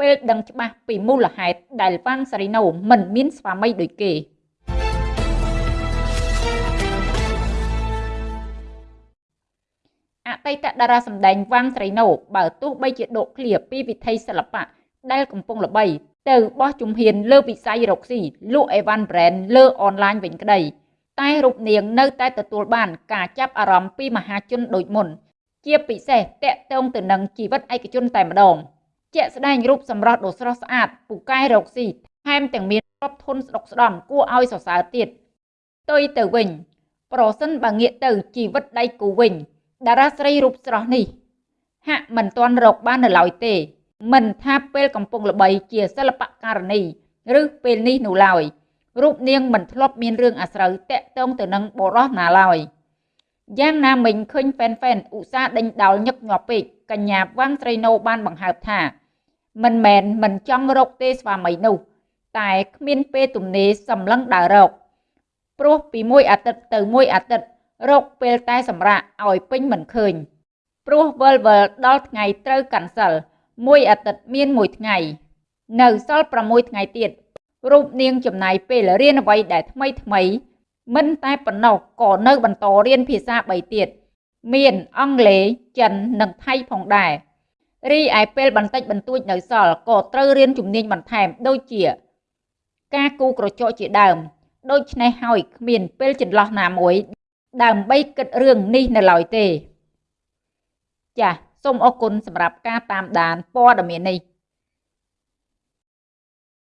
ពេលដឹងច្បាស់ពីមូលហេតុដែលវ៉ាន់សារីណូមិនមានស្វាមីដូចគេអតីតតារាសម្ដែងវ៉ាន់សារីណូបើទោះបីជាដកឃ្លាពីវិថីសិល្បៈដែលកំពុងល្បី ទៅបោះជំហានលើវិស័យរកស៊ីលក់អីវ៉ាន់ប្រេនលើអនឡាញវិញក្តីតែរូបនាងនៅតែទទួលបានការចាប់អារម្មណ៍ពីមហាជនដូចមុន ជាពិសេសតកតងទៅនឹងជីវិតឯកជនតែម្ដង ជាក់ស្ដែងរូបសម្រស់ដ៏ស្រស់ស្អាតពូកែរកស៊ីថែមទាំងមានទ្រព្យធនស្ដុកស្ដំគួរឲ្យសរសើរទៀតផ្ទុយទៅវិញ ប្រសិនបើងាកទៅជីវិតដៃគូវិញ តារាស្រីរូបស្រស់នេះ ហាក់មិនទាន់រកបាននៅឡើយទេ មិនថាពេលកំពុងល្បីជាសិល្បករនីឬពេលនេះនោះឡើយរូបនាងមិនធ្លាប់មានរឿងអាស្រូវតាក់ទងទៅនឹងបរោះណាឡើយយ៉ាងណាមិញឃើញហ្វេនហ្វេនឧស្សាហ៍ដេញដោលញឹកញាប់ពេកកញ្ញាវ៉ាងស្រីណូបានបង្ហើបថា មិនមែនមិនចង់រកទេស្វាមីនោះ តែគ្មានពេលទំនេរសម្លឹងដើររកព្រោះពីមួយអាទិត្យទៅមួយអាទិត្យរកពេលតែសម្រាកឲ្យពេញមិនឃើញ ព្រោះវិលវិលដល់ថ្ងៃត្រូវកាន់សិលមួយអាទិត្យមានមួយថ្ងៃ នៅសល់6ថ្ងៃទៀតរូបនាងចំណាយពេលរៀនអ្វីដែលថ្មីថ្មី មិនតែប៉ុណ្ណោះក៏នៅបន្តរៀនភាសា3ទៀតមានអង់គ្លេសចិននិងថៃផងដែរ រីឯពេលបន្តិចបន្តួចនៅសល់ក៏ត្រូវរៀនជំនាញបន្ថែមដូចជា ការគូក្រចកជាដើម ដូច្នេះហើយគ្មានពេលចន្លោះណាមួយ ដើម្បីគិតរឿងនេះនៅឡើយទេ ចាសសូមអរគុណសម្រាប់ការតាមដានព័ត៌មាននេះ